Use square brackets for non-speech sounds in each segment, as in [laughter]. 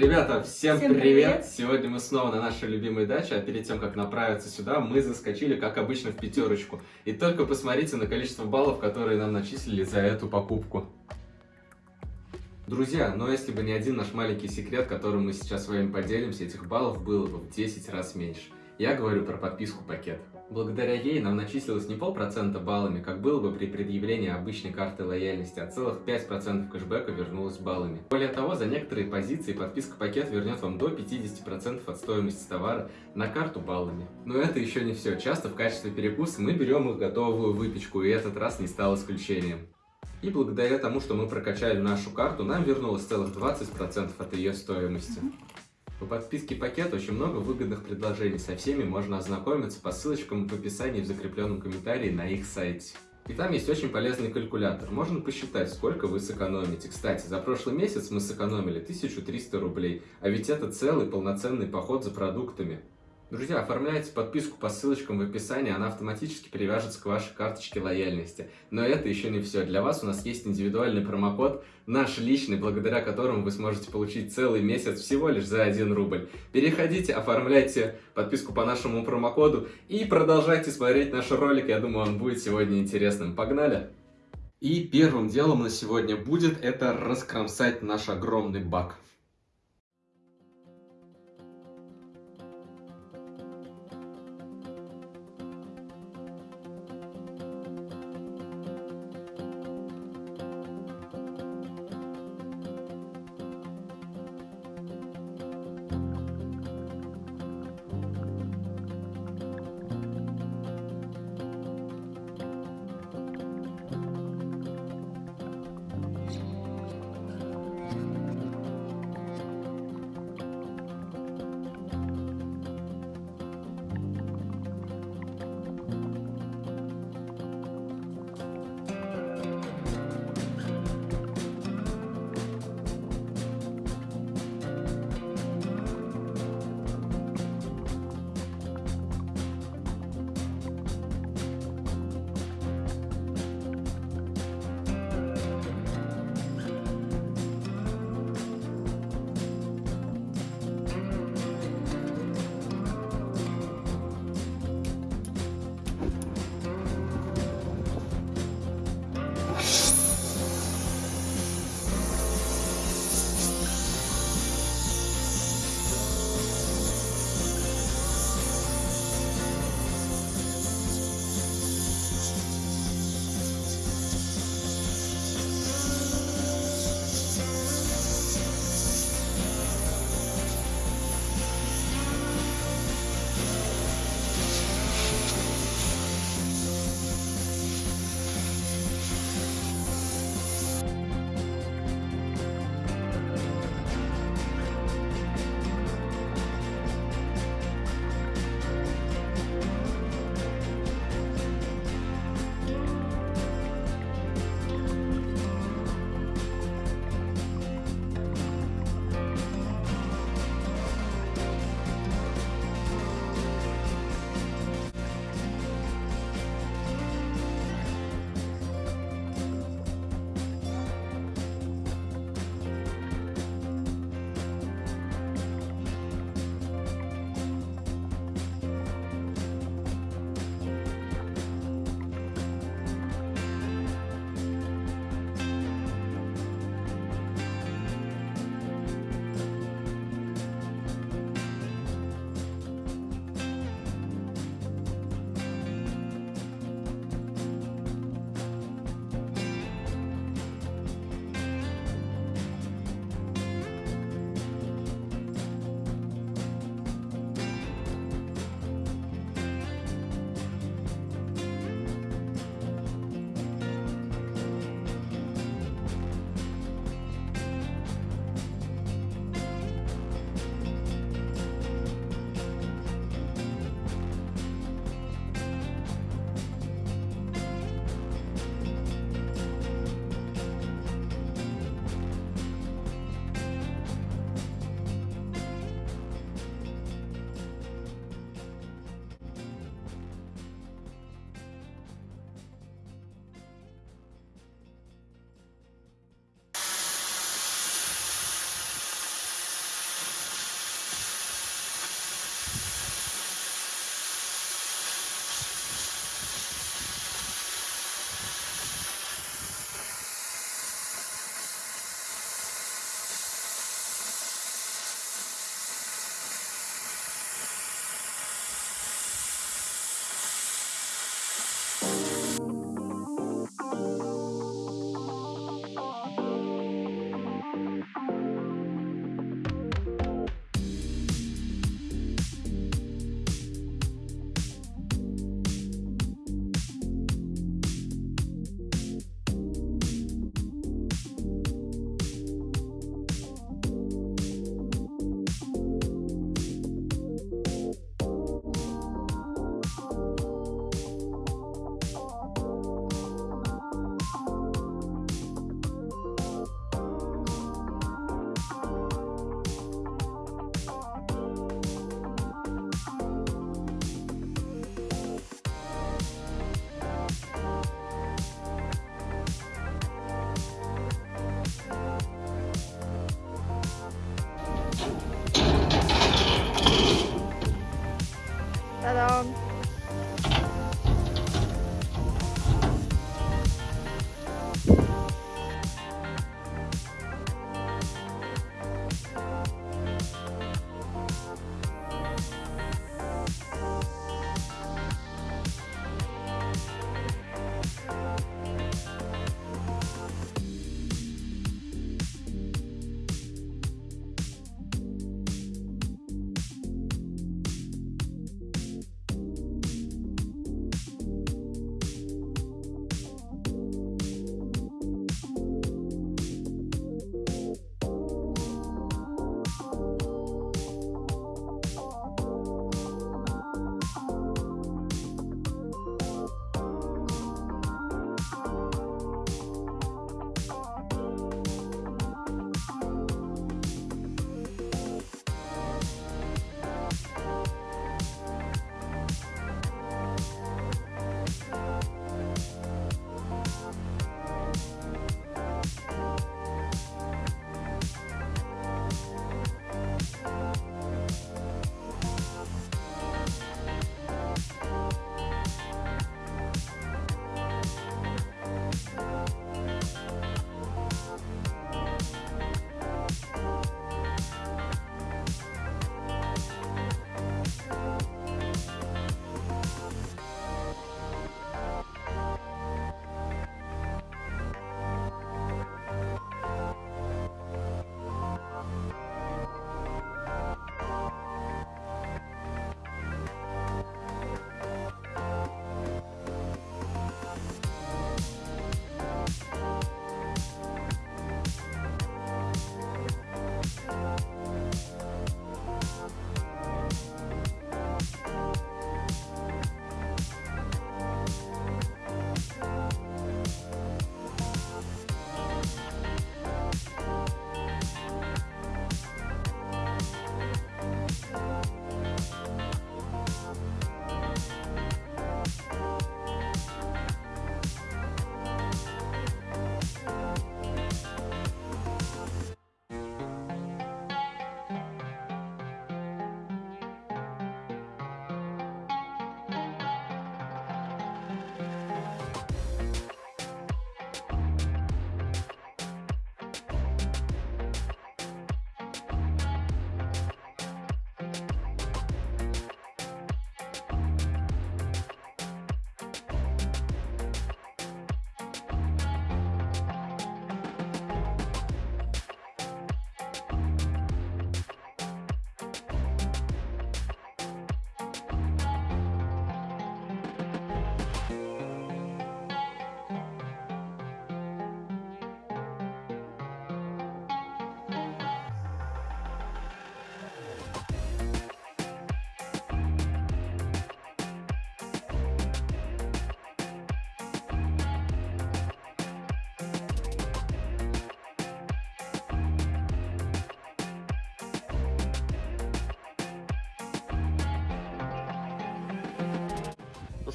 Ребята, всем, Всем привет! привет! Сегодня мы снова на нашей любимой даче, а перед тем, как направиться сюда, мы заскочили, как обычно, в пятерочку. И только посмотрите на количество баллов, которые нам начислили за эту покупку. Друзья, но если бы не один наш маленький секрет, которым мы сейчас с вами поделимся, этих баллов было бы в 10 раз меньше. Я говорю про подписку пакет. Благодаря ей нам начислилось не полпроцента баллами, как было бы при предъявлении обычной карты лояльности, а целых 5% кэшбэка вернулось баллами. Более того, за некоторые позиции подписка пакет вернет вам до 50% от стоимости товара на карту баллами. Но это еще не все. Часто в качестве перекуса мы берем их готовую выпечку, и этот раз не стал исключением. И благодаря тому, что мы прокачали нашу карту, нам вернулось целых 20% от ее стоимости. По подписке пакет очень много выгодных предложений, со всеми можно ознакомиться по ссылочкам в описании в закрепленном комментарии на их сайте. И там есть очень полезный калькулятор, можно посчитать, сколько вы сэкономите. Кстати, за прошлый месяц мы сэкономили 1300 рублей, а ведь это целый полноценный поход за продуктами. Друзья, оформляйте подписку по ссылочкам в описании, она автоматически привяжется к вашей карточке лояльности. Но это еще не все. Для вас у нас есть индивидуальный промокод, наш личный, благодаря которому вы сможете получить целый месяц всего лишь за 1 рубль. Переходите, оформляйте подписку по нашему промокоду и продолжайте смотреть наш ролик. Я думаю, он будет сегодня интересным. Погнали! И первым делом на сегодня будет это раскромсать наш огромный бак.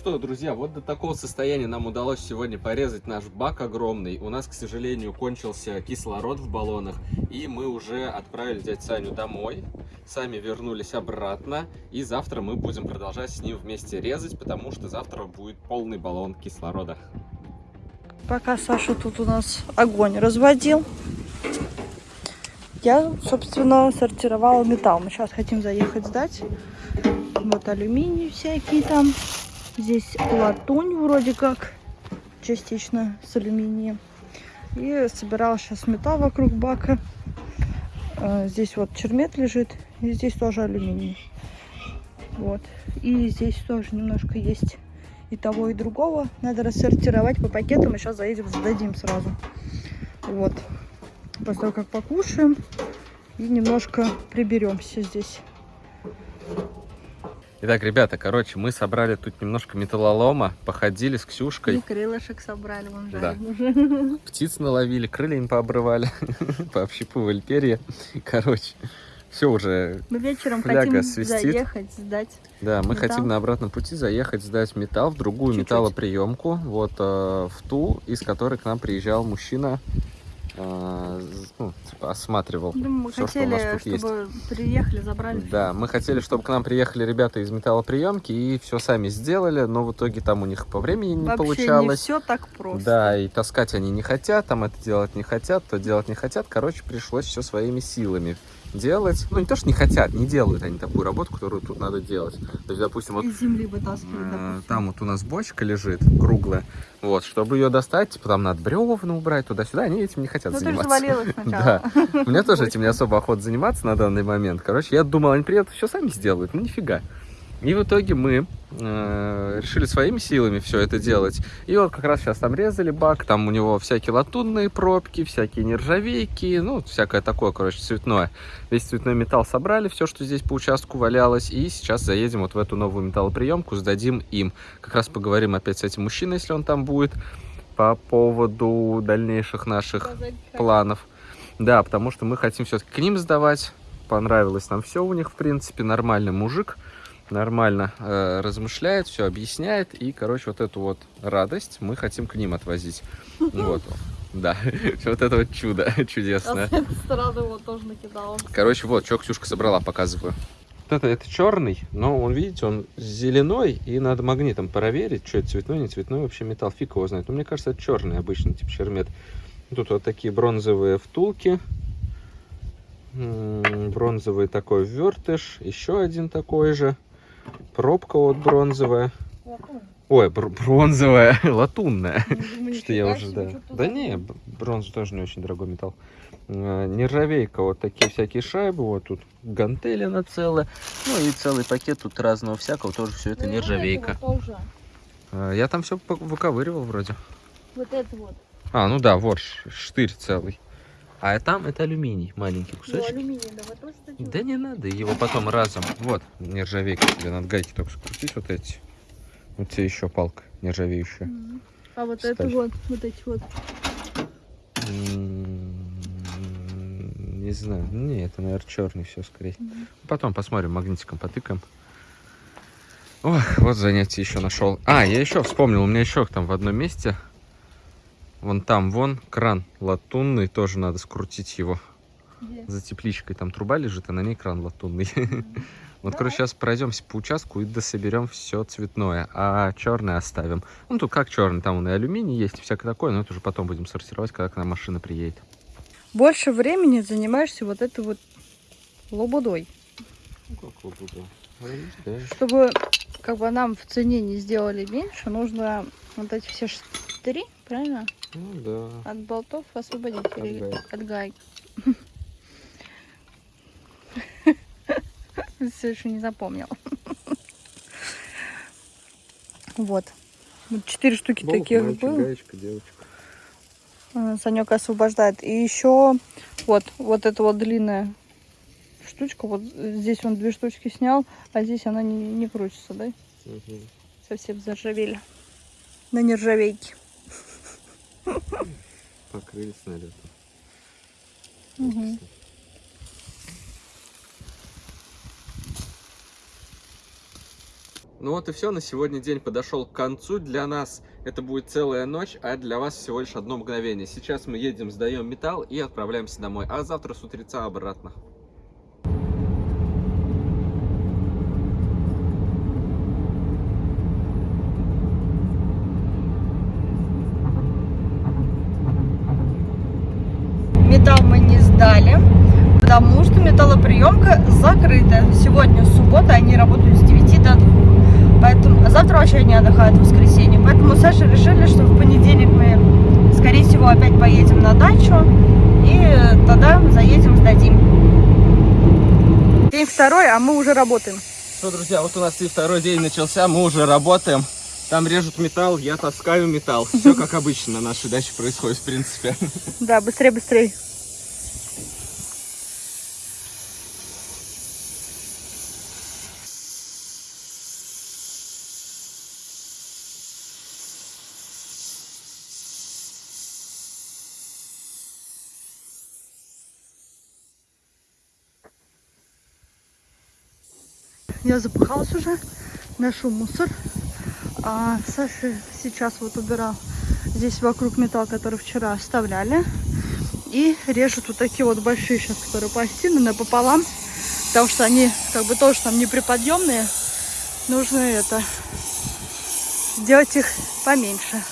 Что, друзья, вот до такого состояния нам удалось сегодня порезать наш бак огромный. У нас, к сожалению, кончился кислород в баллонах, и мы уже отправили дядь Саню домой. Сами вернулись обратно, и завтра мы будем продолжать с ним вместе резать, потому что завтра будет полный баллон кислорода. Пока Саша тут у нас огонь разводил, я, собственно, сортировала металл. Мы сейчас хотим заехать сдать. Вот алюминий всякие там. Здесь латунь вроде как, частично с алюминием. И собирала сейчас металл вокруг бака. А, здесь вот чермет лежит, и здесь тоже алюминий. Вот. И здесь тоже немножко есть и того, и другого. Надо рассортировать по пакетам, и сейчас заедем, сдадим сразу. Вот. После того, как покушаем, и немножко приберемся здесь. Итак, ребята, короче, мы собрали тут немножко металлолома, походили с Ксюшкой. И крылышек собрали, вон Да. уже. [laughs] Птиц наловили, крыльями пообрывали, [laughs] пообщипывали перья. Короче, все уже. Мы вечером хотим свистит. заехать, сдать. Да, мы Металл. хотим на обратном пути заехать, сдать металл в другую Чуть-чуть. металлоприемку, вот э, в ту, из которой к нам приезжал мужчина а, ну, типа, осматривал Ну, мы все, что у нас хотели, тут есть. чтобы приехали, забрали. Да, мы хотели, чтобы к нам приехали ребята из металлоприемки и все сами сделали, но в итоге там у них по времени не Вообще получалось. не все так просто. Да, и таскать они не хотят, там это делать не хотят, то делать не хотят. Короче, пришлось все своими силами делать. Ну, не то, что не хотят, не делают они такую работу, которую тут надо делать. То есть, допустим, вот Из земли вытаскивать, э, допустим. там вот у нас бочка лежит, круглая. Вот, чтобы ее достать, типа там надо бревна убрать туда-сюда, они этим не хотят Ну, ты же заниматься. завалилась [laughs] сначала. Да. Мне тоже этим не особо охота заниматься на данный момент. Короче, я думал, они приедут, все сами сделают. Ну, нифига. И в итоге мы э, решили своими силами все это делать. И вот как раз сейчас там резали бак, там у него всякие латунные пробки, всякие нержавейки, ну, всякое такое, короче, цветное. Весь цветной металл собрали, все, что здесь по участку валялось. И сейчас заедем вот в эту новую металлоприемку, сдадим им. Как раз поговорим опять с этим мужчиной, если он там будет, по поводу дальнейших наших планов. Да, потому что мы хотим все-таки к ним сдавать. Понравилось нам все у них, в принципе. Нормальный мужик. Нормально э, размышляет, все объясняет. И, короче, вот эту вот радость мы хотим к ним отвозить. Вот. Да, [laughs] вот это вот чудо [laughs] чудесное. А с этой стороны вот тоже накидала. Короче, вот, что Ксюшка собрала, показываю. Вот это, это черный, но он, видите, он зеленой, и надо магнитом проверить, что это цветной, не цветной, вообще металл, фиг его знает. Но мне кажется, это черный обычный, типа чермет. Тут вот такие бронзовые втулки, бронзовый такой вертыш, еще один такой же, пробка вот бронзовая. Ой, бр- бронзовая, [laughs] латунная. Что я уже, да. Да не, бронза тоже не очень дорогой металл. Э, Нержавейка, вот такие всякие шайбы, вот тут гантели целая. Ну и целый пакет тут разного всякого, тоже все это нержавейка. Тоже. Э, Я там все выковыривал вроде. Вот это вот. А, ну да, вот штырь целый. А там это алюминий, маленький Ну, кусочек. алюминий, давай тоже. Да не надо, его потом разом. Вот, нержавейка тебе надо гайки только скрутить вот эти. Вот тебе еще палка нержавеющая. Мгм. А вот Сталь. это вот, вот эти вот. Не знаю. Не, это, наверное, черный все скорее. Мгм. Потом посмотрим, магнитиком потыкаем. Ох, вот занятие еще нашел. А, я еще вспомнил, у меня еще там в одном месте. Вон там, вон, кран латунный, тоже надо скрутить его. Где? За тепличкой там труба лежит, а на ней кран латунный. [laughs] Вот, короче, сейчас пройдемся по участку и дособерем все цветное, а черное оставим. Ну, тут как черный, там он и алюминий есть, и всякое такое, но это уже потом будем сортировать, когда к нам машина приедет. Больше времени занимаешься вот этой вот лобудой. Чтобы как бы нам в цене не сделали меньше, нужно вот эти все штыри, правильно? Ну да. От болтов освободить. От или гаек. От гаек. Все еще не запомнил. Вот. Вот четыре штуки таких было. гаечка, девочка. А, Санек освобождает. И еще вот, вот эта вот длинная штучка. Вот здесь он две штучки снял, а здесь она не, не крутится, да? Совсем заржавели. На нержавейке. Покрылись налетом. Ну вот и все, на сегодня день подошел к концу. Для нас это будет целая ночь, а для вас всего лишь одно мгновение. Сейчас мы едем, сдаем металл и отправляемся домой, а завтра с утреца обратно. Металл мы не сдали, потому что металлоприемка закрыта. Сегодня суббота, они работают с 9 до 2. Поэтому, а завтра вообще они отдыхают в воскресенье. Поэтому Саша решили, что в понедельник мы, скорее всего, опять поедем на дачу. И тогда заедем, сдадим. День второй, а мы уже работаем. Что, друзья, вот у нас и второй день начался, мы уже работаем. Там режут металл, я таскаю металл. Все как обычно на нашей даче происходит, в принципе. Да, быстрее, быстрее. Я запыхалась уже, ношу мусор. А Саша сейчас вот убирал здесь вокруг металл, который вчера оставляли. И режут вот такие вот большие сейчас, которые пластины напополам. Потому что они как бы тоже там неприподъемные. Нужно это сделать их поменьше.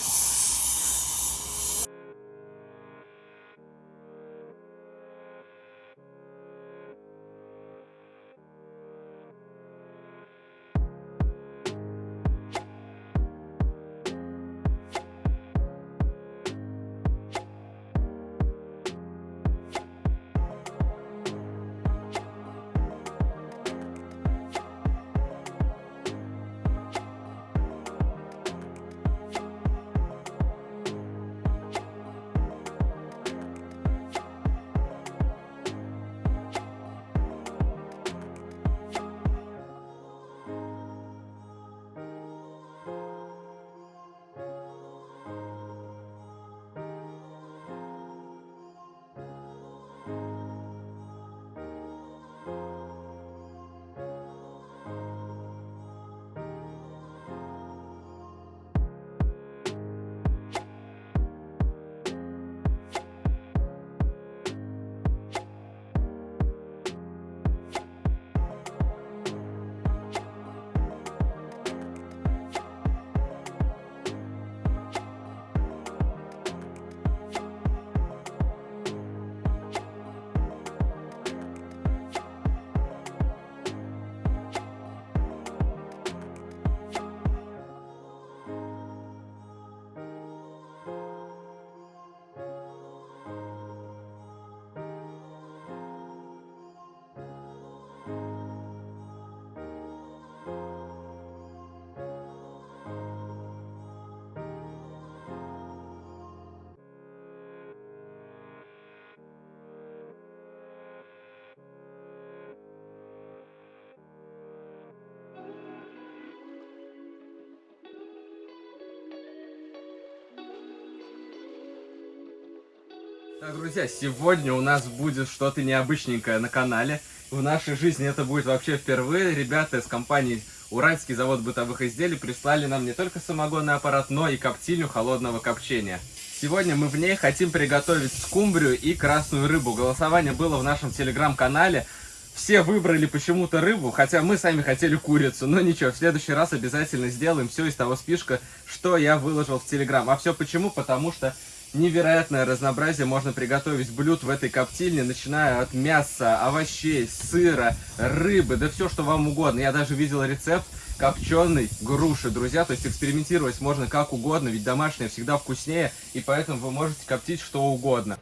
Так, друзья, сегодня у нас будет что-то необычненькое на канале. В нашей жизни это будет вообще впервые. Ребята из компании Уральский завод бытовых изделий прислали нам не только самогонный аппарат, но и коптильню холодного копчения. Сегодня мы в ней хотим приготовить скумбрию и красную рыбу. Голосование было в нашем телеграм-канале. Все выбрали почему-то рыбу, хотя мы сами хотели курицу. Но ничего, в следующий раз обязательно сделаем все из того спишка, что я выложил в телеграм. А все почему? Потому что невероятное разнообразие можно приготовить блюд в этой коптильне, начиная от мяса, овощей, сыра, рыбы, да все, что вам угодно. Я даже видел рецепт копченой груши, друзья, то есть экспериментировать можно как угодно, ведь домашнее всегда вкуснее, и поэтому вы можете коптить что угодно.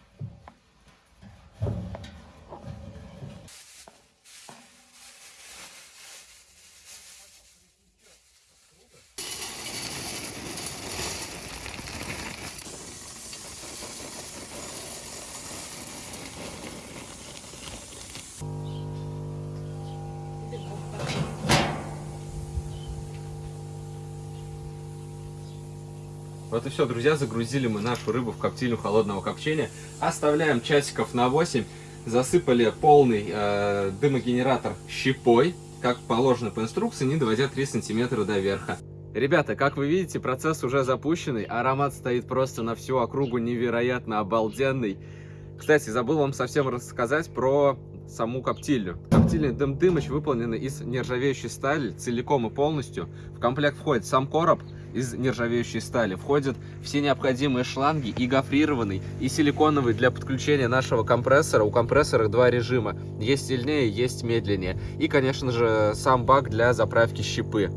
Все, друзья, загрузили мы нашу рыбу в коптильню холодного копчения. Оставляем часиков на 8. Засыпали полный э, дымогенератор щепой, как положено по инструкции, не доводя 3 сантиметра до верха. Ребята, как вы видите, процесс уже запущенный. Аромат стоит просто на всю округу невероятно обалденный. Кстати, забыл вам совсем рассказать про саму коптильню. Коптильня Дым Дымыч выполнена из нержавеющей стали целиком и полностью. В комплект входит сам короб, из нержавеющей стали. Входят все необходимые шланги и гофрированный, и силиконовый для подключения нашего компрессора. У компрессора два режима. Есть сильнее, есть медленнее. И, конечно же, сам бак для заправки щепы.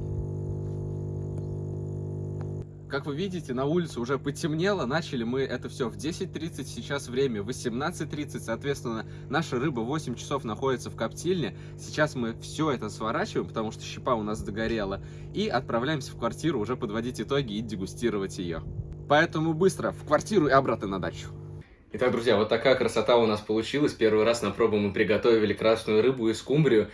Как вы видите, на улице уже потемнело, начали мы это все в 10.30, сейчас время 18.30, соответственно, наша рыба 8 часов находится в коптильне. Сейчас мы все это сворачиваем, потому что щепа у нас догорела, и отправляемся в квартиру уже подводить итоги и дегустировать ее. Поэтому быстро в квартиру и обратно на дачу. Итак, друзья, вот такая красота у нас получилась. Первый раз на пробу мы приготовили красную рыбу и скумбрию.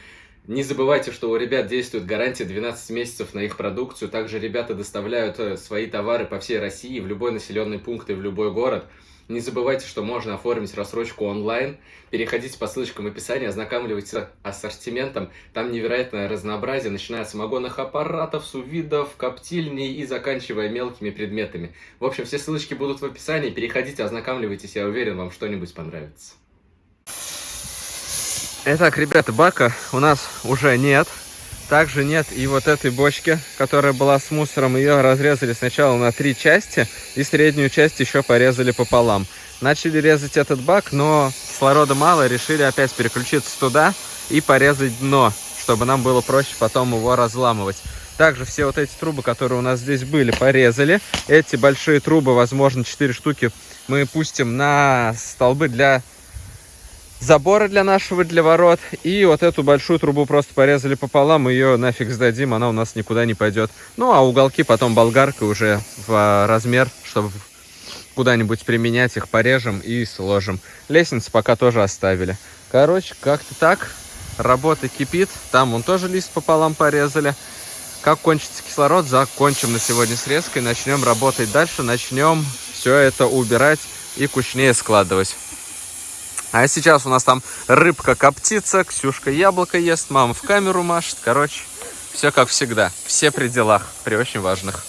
Не забывайте, что у ребят действует гарантия 12 месяцев на их продукцию. Также ребята доставляют э, свои товары по всей России, в любой населенный пункт и в любой город. Не забывайте, что можно оформить рассрочку онлайн. Переходите по ссылочкам в описании, ознакомливайтесь с ассортиментом. Там невероятное разнообразие, начиная с самогонных аппаратов, сувидов, коптильней и заканчивая мелкими предметами. В общем, все ссылочки будут в описании. Переходите, ознакомливайтесь, я уверен, вам что-нибудь понравится. Итак, ребята, бака у нас уже нет. Также нет и вот этой бочки, которая была с мусором. Ее разрезали сначала на три части и среднюю часть еще порезали пополам. Начали резать этот бак, но кислорода мало, решили опять переключиться туда и порезать дно, чтобы нам было проще потом его разламывать. Также все вот эти трубы, которые у нас здесь были, порезали. Эти большие трубы, возможно, 4 штуки, мы пустим на столбы для забора для нашего, для ворот. И вот эту большую трубу просто порезали пополам, ее нафиг сдадим, она у нас никуда не пойдет. Ну, а уголки потом болгаркой уже в размер, чтобы куда-нибудь применять их, порежем и сложим. Лестницу пока тоже оставили. Короче, как-то так. Работа кипит. Там он тоже лист пополам порезали. Как кончится кислород, закончим на сегодня срезкой. Начнем работать дальше. Начнем все это убирать и кучнее складывать. А сейчас у нас там рыбка коптится, Ксюшка яблоко ест, мама в камеру машет. Короче, все как всегда. Все при делах, при очень важных.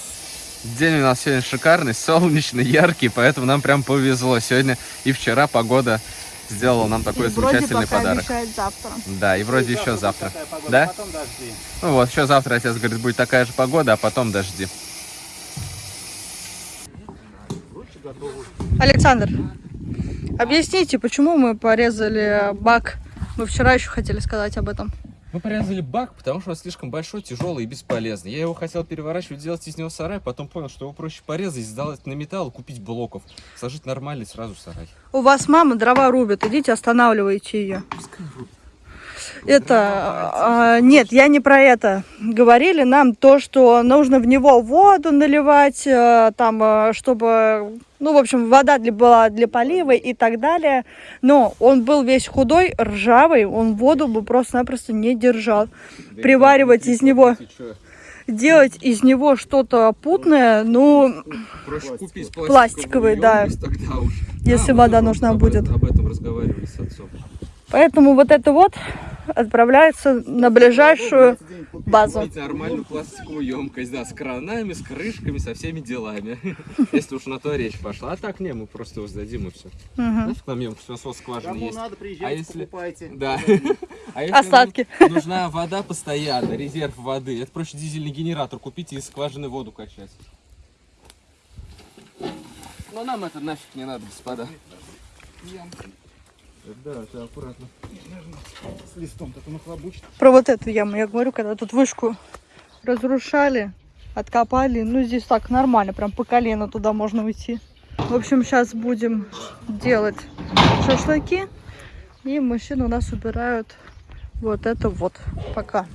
День у нас сегодня шикарный, солнечный, яркий, поэтому нам прям повезло. Сегодня и вчера погода сделала нам такой И замечательный подарок. завтра. Да, и вроде еще завтра. Да? Ну вот, еще завтра, отец говорит, будет такая же погода, а потом дожди. Александр, объясните, почему мы порезали бак? Мы вчера еще хотели сказать об этом. Мы порезали бак, потому что он слишком большой, тяжелый и бесполезный. Я его хотел переворачивать, делать из него сарай, потом понял, что его проще порезать, сдать на металл, купить блоков, сложить нормальный сразу сарай. У вас мама дрова рубит, идите останавливайте ее. Это, а, нет, я не про это. Говорили нам то, что нужно в него воду наливать, э, там, э, чтобы, ну, в общем, вода для, была для полива и так далее. Но он был весь худой, ржавый, он воду бы просто-напросто не держал. Приваривать из него, делать из него что-то путное, ну, Проще купить Пластиковый, да. Если мы вода нужна об будет. Об этом разговаривали с отцом. поэтому вот это вот отправляется на ближайшую базу. Нормальную пластиковую емкость, да, с кранами, с крышками, со всеми делами. [laughs] Если уж на то речь пошла. А так не, мы просто его сдадим и все. Нафиг нам емкость, у нас скважина Кому есть. надо, А приезжайте, если- покупайте. Да. [laughs] А если [laughs] Остатки. нужна вода постоянно, резерв воды. Это проще дизельный генератор купить и из скважины воду качать. Но нам это нафиг не надо, господа. Да, да, аккуратно. С листом так он нахлобучит. Про вот эту яму я говорю, когда тут вышку разрушали, откопали. Ну, здесь так нормально, прям по колено туда можно уйти. В общем, сейчас будем делать шашлыки. И мужчины у нас убирают вот это вот пока.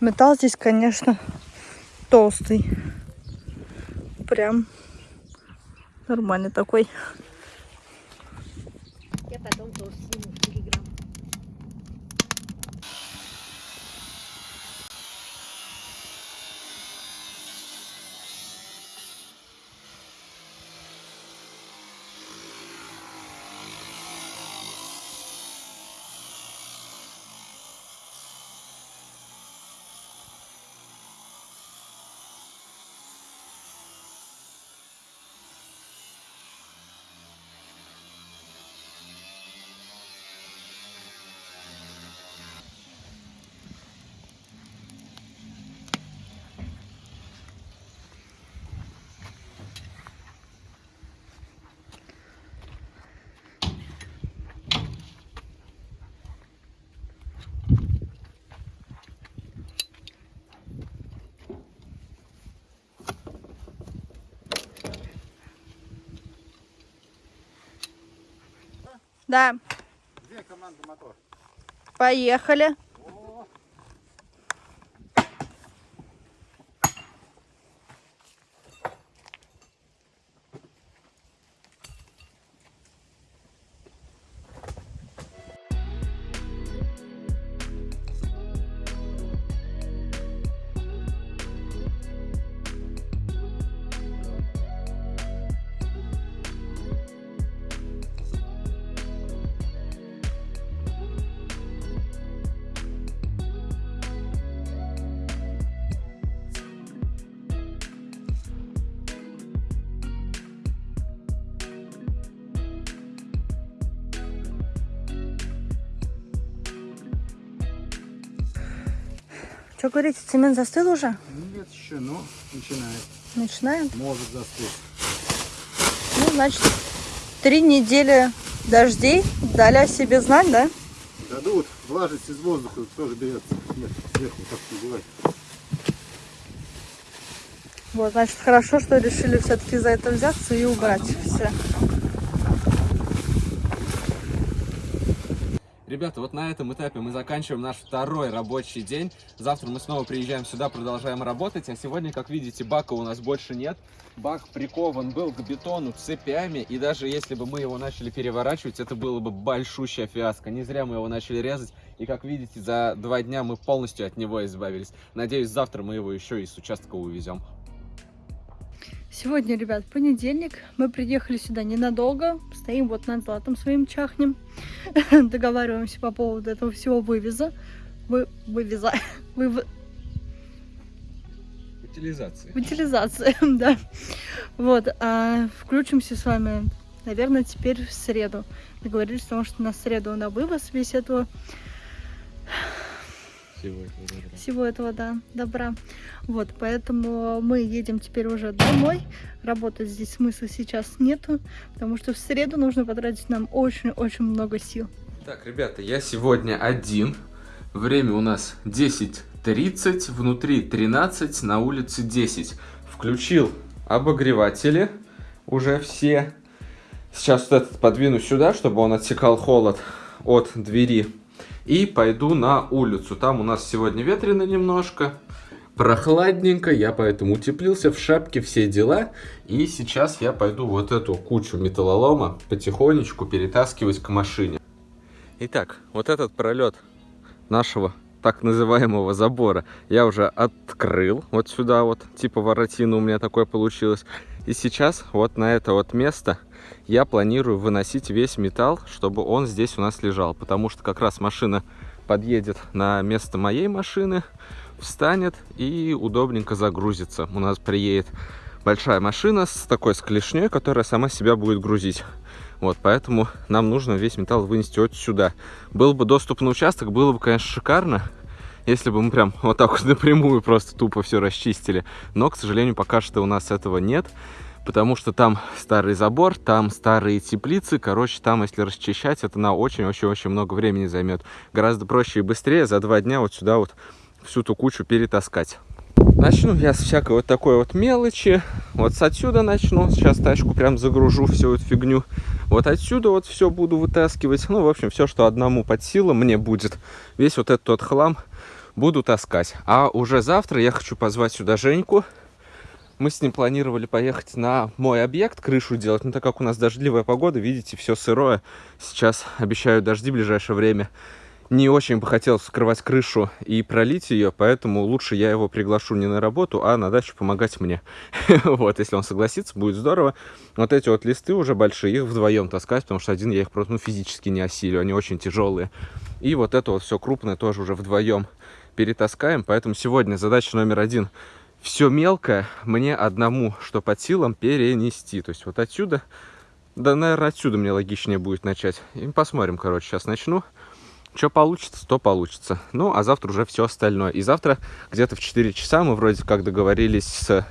Металл здесь, конечно, толстый. Прям нормальный такой. Я Да, Где команда мотор? поехали. Что говорите, цемент застыл уже? Нет еще, но начинает. Начинаем? Может застыть. Ну, значит, три недели дождей дали о себе знать, да? Дадут влажность из воздуха тоже берется. Нет, сверху так не бывает. Вот, значит, хорошо, что решили все-таки за это взяться и убрать все. Ребята, вот на этом этапе мы заканчиваем наш второй рабочий день. Завтра мы снова приезжаем сюда, продолжаем работать. А сегодня, как видите, бака у нас больше нет. Бак прикован был к бетону цепями. И даже если бы мы его начали переворачивать, это было бы большущая фиаско. Не зря мы его начали резать. И как видите, за два дня мы полностью от него избавились. Надеюсь, завтра мы его еще и с участка увезем. Сегодня, ребят, понедельник. Мы приехали сюда ненадолго. Стоим вот над златом своим чахнем. [laughs] Договариваемся по поводу этого всего вывеза. Вы... Вывеза. [laughs] Вы... Утилизации. Утилизация, [laughs] да. Вот. А включимся с вами, наверное, теперь в среду. Договорились, потому что на среду на вывоз весь этого Всего этого добра. всего этого, да, добра. Вот, поэтому мы едем теперь уже домой. Работать здесь смысла сейчас нету, потому что в среду нужно потратить нам очень-очень много сил. Так, ребята, я сегодня один. Время у нас 10.30, внутри 13, на улице 10. Включил обогреватели уже все. Сейчас вот этот подвину сюда, чтобы он отсекал холод от двери. И пойду на улицу. Там у нас сегодня ветрено немножко. Прохладненько, я поэтому утеплился в шапке, все дела. И сейчас я пойду вот эту кучу металлолома потихонечку перетаскивать к машине. Итак, вот этот пролет нашего так называемого забора я уже открыл вот сюда вот, типа воротина у меня такое получилось. И сейчас вот на это вот место я планирую выносить весь металл, чтобы он здесь у нас лежал. Потому что как раз машина подъедет на место моей машины, встанет и удобненько загрузится. У нас приедет большая машина с такой с которая сама себя будет грузить. Вот, поэтому нам нужно весь металл вынести вот сюда. Был бы доступ на участок, было бы, конечно, шикарно, если бы мы прям вот так вот [laughs] напрямую просто тупо все расчистили. Но, к сожалению, пока что у нас этого нет, потому что там старый забор, там старые теплицы. Короче, там, если расчищать, это на очень-очень-очень много времени займет. Гораздо проще и быстрее за два дня вот сюда вот всю ту кучу перетаскать. Начну я с всякой вот такой вот мелочи. Вот с отсюда начну. Сейчас тачку прям загружу всю эту фигню. Вот отсюда вот все буду вытаскивать. Ну, в общем, все, что одному под силам мне будет. Весь вот этот вот хлам буду таскать. А уже завтра я хочу позвать сюда Женьку. Мы с ним планировали поехать на мой объект, крышу делать. Но так как у нас дождливая погода, видите, все сырое. Сейчас обещаю дожди в ближайшее время. Не очень бы хотелось вскрывать крышу и пролить ее, поэтому лучше я его приглашу не на работу, а на дачу помогать мне. [laughs] Вот, если он согласится, будет здорово. Вот эти вот листы уже большие, их вдвоем таскать, потому что один я их просто ну, физически не осилю, они очень тяжелые. И вот это вот все крупное тоже уже вдвоем перетаскаем, поэтому сегодня задача номер один все мелкое мне одному, что под силам, перенести. То есть вот отсюда, да, наверное, отсюда мне логичнее будет начать. И посмотрим, короче, сейчас начну. Что получится, то получится. Ну, а завтра уже все остальное. И завтра где-то в 4 часа мы вроде как договорились с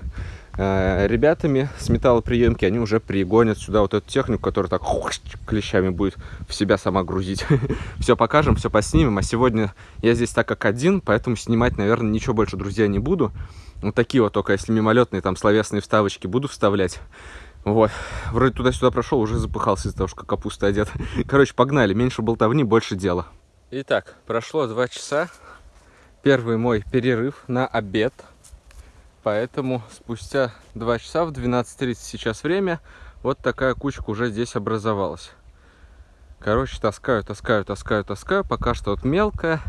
э, ребятами с металлоприемки. Они уже пригонят сюда вот эту технику, которая так хуш, клещами будет в себя сама грузить. [laughs] все покажем, все поснимем. А сегодня я здесь так как один, поэтому снимать, наверное, ничего больше, друзья, не буду. Вот такие вот только, если мимолетные там словесные вставочки буду вставлять. Вот. Вроде туда-сюда прошел, уже запыхался из-за того, что капуста одет. [laughs] Короче, погнали. Меньше болтовни, больше дела. Итак, прошло два часа. Первый мой перерыв на обед. Поэтому спустя два часа, в 12.30 сейчас время, вот такая кучка уже здесь образовалась. Короче, таскаю, таскаю, таскаю, таскаю. Пока что вот мелкая.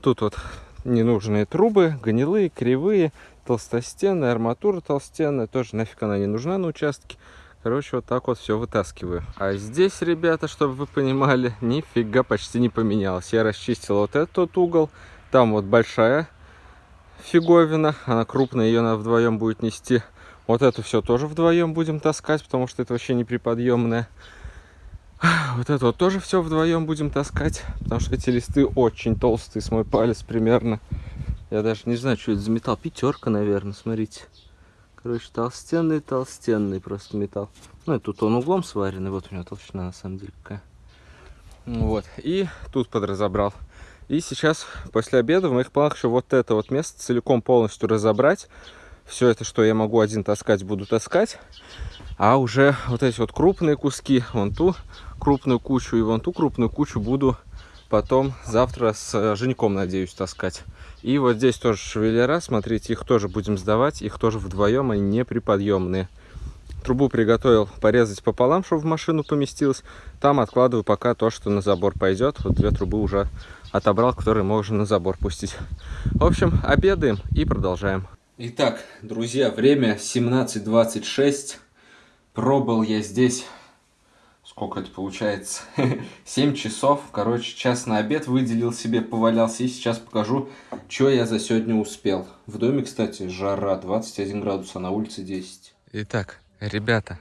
Тут вот ненужные трубы, гнилые, кривые, толстостенная, арматура толстенная. Тоже нафиг она не нужна на участке. Короче, вот так вот все вытаскиваю. А здесь, ребята, чтобы вы понимали, [laughs] нифига почти не поменялось. Я расчистил вот этот угол. Там вот большая фиговина. Она крупная, ее надо вдвоем будет нести. Вот это все тоже вдвоем будем таскать, потому что это вообще неприподъемное. Вот это вот тоже все вдвоем будем таскать, потому что эти листы очень толстые, с мой палец примерно. Я даже не знаю, что это за металл. Пятерка, наверное, смотрите. Короче, толстенный, толстенный просто металл. Ну, и тут он углом сваренный. Вот у него толщина, на самом деле, какая. Вот. И тут подразобрал. И сейчас, после обеда, в моих планах еще вот это вот место целиком полностью разобрать. Все это, что я могу один таскать, буду таскать. А уже вот эти вот крупные куски, вон ту крупную кучу и вон ту крупную кучу буду потом завтра с э, Женьком, надеюсь, таскать. И вот здесь тоже шевелера, смотрите, их тоже будем сдавать, их тоже вдвоем, они не приподъемные. Трубу приготовил порезать пополам, чтобы в машину поместилось. Там откладываю пока то, что на забор пойдет. Вот две трубы уже отобрал, которые можно на забор пустить. В общем, обедаем и продолжаем. Итак, друзья, время 17.26. Пробыл я здесь сколько это получается, [laughs] 7 часов, короче, час на обед выделил себе, повалялся, и сейчас покажу, что я за сегодня успел. В доме, кстати, жара, 21 градус, а на улице 10. Итак, ребята,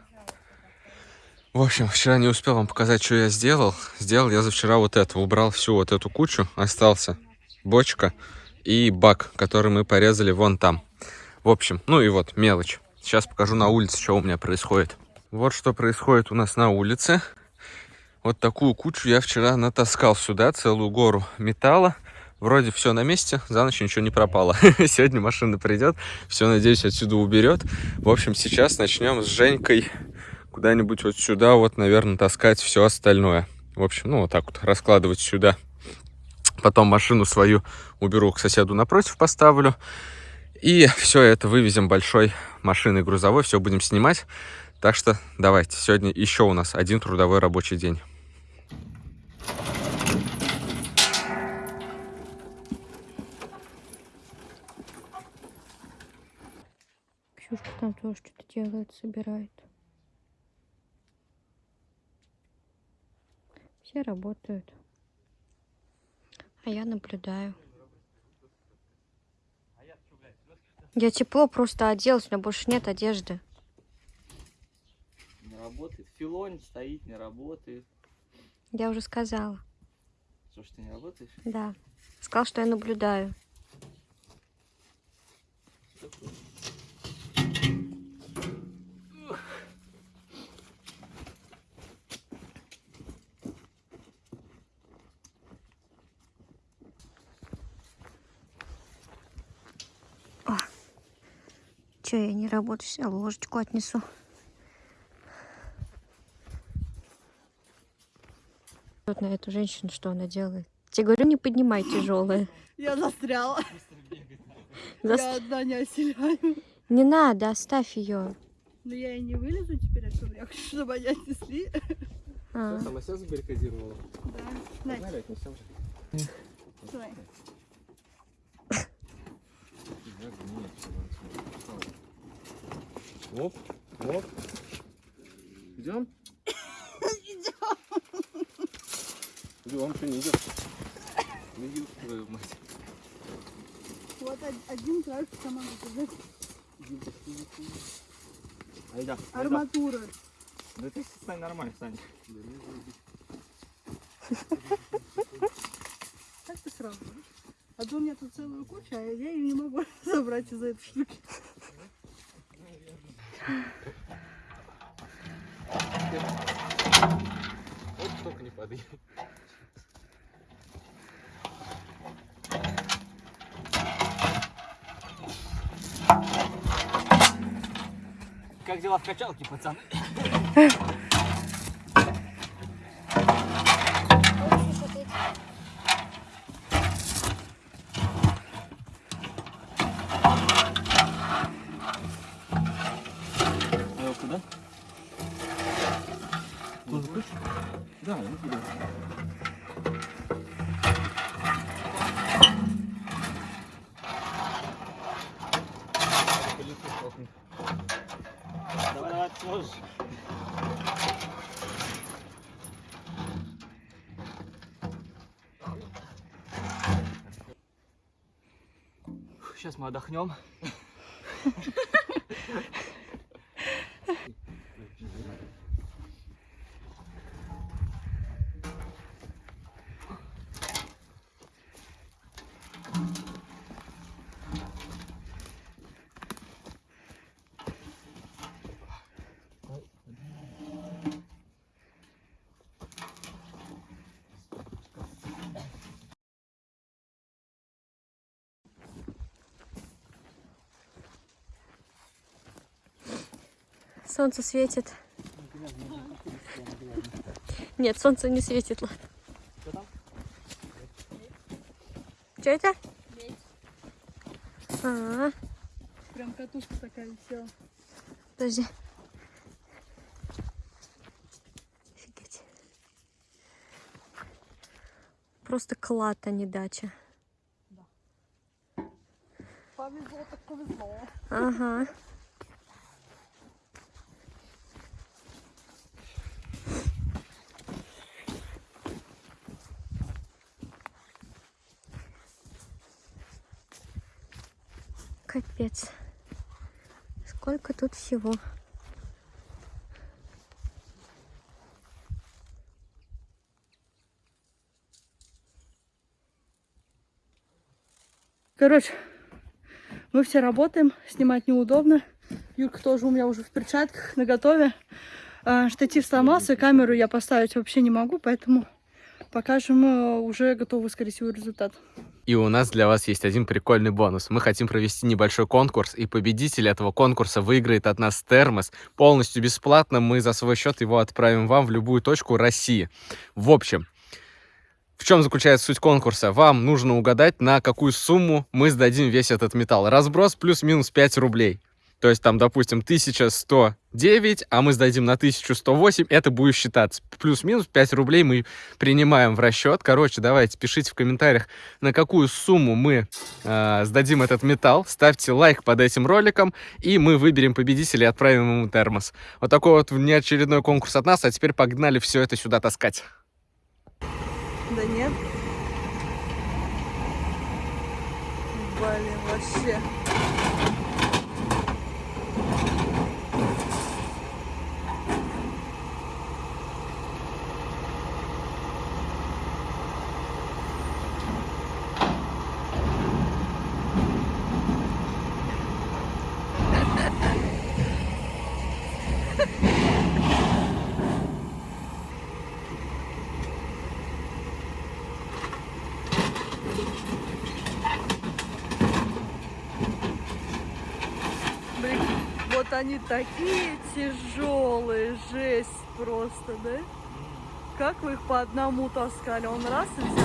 в общем, вчера не успел вам показать, что я сделал. Сделал я за вчера вот это, убрал всю вот эту кучу, остался бочка и бак, который мы порезали вон там. В общем, ну и вот, мелочь. Сейчас покажу на улице, что у меня происходит. Вот что происходит у нас на улице. Вот такую кучу я вчера натаскал сюда, целую гору металла. Вроде все на месте, за ночь ничего не пропало. [laughs] Сегодня машина придет, все, надеюсь, отсюда уберет. В общем, сейчас начнем с Женькой куда-нибудь вот сюда, вот, наверное, таскать все остальное. В общем, ну, вот так вот раскладывать сюда. Потом машину свою уберу к соседу напротив, поставлю. И все это вывезем большой машиной грузовой, все будем снимать. Так что давайте, сегодня еще у нас один трудовой рабочий день. Ксюшка там тоже что-то делает, собирает. Все работают. А я наблюдаю. Я тепло просто оделась, у меня больше нет одежды. Работает. Филонь стоит, не работает. Я уже сказала. Что ж ты не работаешь? Да. Сказал, что я наблюдаю. Че, я не работаю, сейчас ложечку отнесу. Вот на эту женщину, что она делает. Тебе говорю, не поднимай тяжелое. [laughs] Я застряла. [laughs] Зас- Я одна не оселяю. Не надо, оставь ее. Но я и не вылезу теперь отсюда. Я хочу, чтобы они отнесли. А, Сама себя забаррикадировала. Да. Погнали, отнесем. давай. Оп, оп. Идем? Идем, что не идем? Ну, ёб твою мать. Вот од- один краешек команды. Айда. да? Арматура. Да ты стань нормально, стань. Так ты сразу. А то у меня тут целую кучу, а я ее не могу [laughs] забрать из-за этой штуки. Вот только не падай. Дела в качалке, пацаны? [laughs] А его куда? Тоже хочешь? Да, ну куда? Давай, давай, ты сможешь. Сейчас мы отдохнем. [laughs] Солнце светит. Нет, солнце не светит. ладно. Что это? А, Прям катушка такая висела. подожди. Офигеть. Просто клад, а не дача. Повезло так повезло. Ага. Сколько тут всего. Короче, мы все работаем, снимать неудобно. Юрка тоже у меня уже в перчатках, на готове. А, Штатив сломался, камеру я поставить вообще не могу, поэтому покажем уже готовый, скорее всего, результат. И у нас для вас есть один прикольный бонус. Мы хотим провести небольшой конкурс, и победитель этого конкурса выиграет от нас термос полностью бесплатно. Мы за свой счет его отправим вам в любую точку России. В общем, в чем заключается суть конкурса? Вам нужно угадать, на какую сумму мы сдадим весь этот металл. Разброс плюс-минус 5 рублей. То есть там, допустим, 1109, а мы сдадим на 1108, это будет считаться. Плюс-минус 5 рублей мы принимаем в расчет. Короче, давайте пишите в комментариях, на какую сумму мы э, сдадим этот металл. Ставьте лайк под этим роликом, и мы выберем победителя и отправим ему термос. Вот такой вот неочередной конкурс от нас, а теперь погнали все это сюда таскать. Да нет. Блин, вообще. Блин, вот они такие тяжелые, жесть просто, да? Как вы их по одному таскали? Он раз и взял.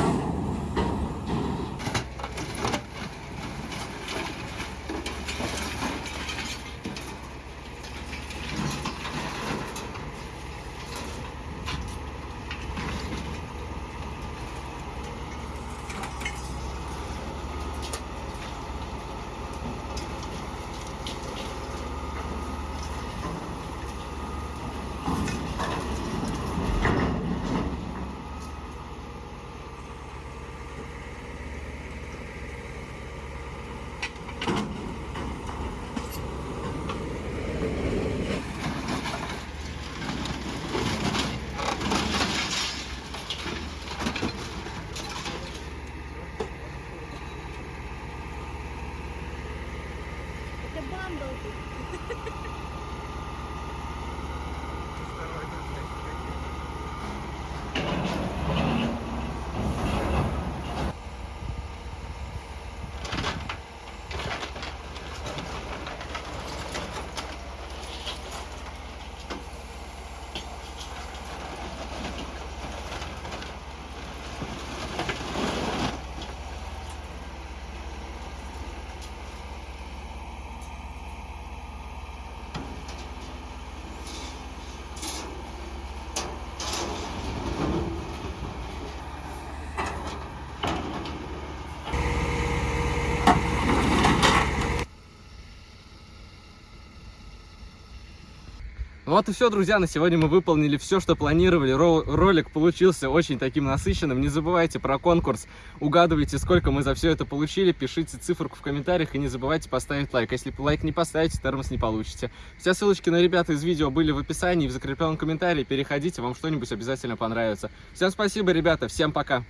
Вот и все, друзья, на сегодня мы выполнили все, что планировали. Ро- ролик получился очень таким насыщенным. Не забывайте про конкурс, угадывайте, сколько мы за все это получили, пишите циферку в комментариях и не забывайте поставить лайк. Если лайк не поставите, термос не получите. Все ссылочки на ребят из видео были в описании в закрепленном комментарии. Переходите, вам что-нибудь обязательно понравится. Всем спасибо, ребята, всем пока!